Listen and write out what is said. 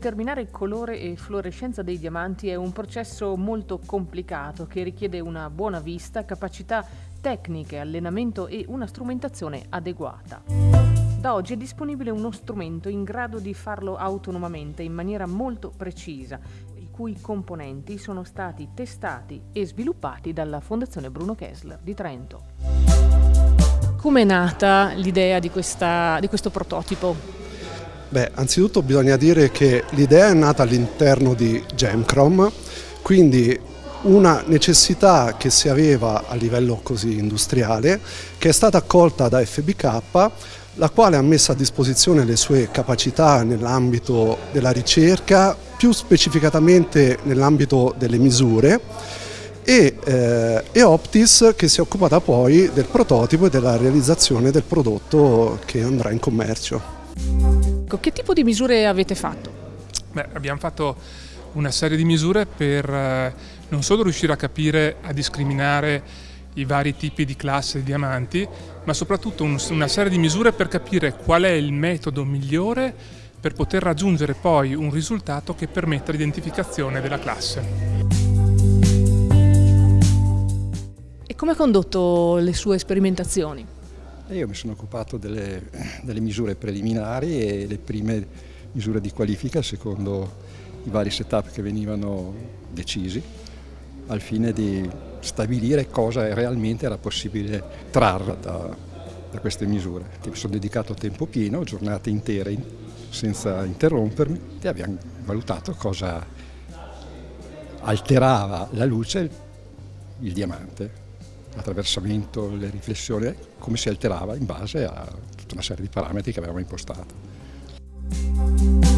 Determinare colore e fluorescenza dei diamanti è un processo molto complicato che richiede una buona vista, capacità tecniche, allenamento e una strumentazione adeguata. Da oggi è disponibile uno strumento in grado di farlo autonomamente in maniera molto precisa, i cui componenti sono stati testati e sviluppati dalla Fondazione Bruno Kessler di Trento. Come è nata l'idea di, di questo prototipo? Beh, anzitutto bisogna dire che l'idea è nata all'interno di Gemcrom, quindi una necessità che si aveva a livello così industriale, che è stata accolta da FBK, la quale ha messo a disposizione le sue capacità nell'ambito della ricerca, più specificatamente nell'ambito delle misure, e, eh, e, Optis che si è occupata poi del prototipo e della realizzazione del prodotto che andrà in commercio. Ecco, che tipo di misure avete fatto? Beh, abbiamo fatto una serie di misure per eh, non solo riuscire a capire, a discriminare i vari tipi di classe di diamanti, ma soprattutto un, una serie di misure per capire qual è il metodo migliore per poter raggiungere poi un risultato che permetta l'identificazione della classe. E come ha condotto le sue sperimentazioni? Io mi sono occupato delle, delle, misure preliminari e le prime misure di qualifica secondo i vari setup che venivano decisi al fine di stabilire cosa realmente era possibile trarre da, da queste misure. Mi sono dedicato tempo pieno, giornate intere senza interrompermi e abbiamo valutato cosa alterava la luce il diamante l'attraversamento, le riflessioni, come si alterava in base a tutta una serie di parametri che avevamo impostato.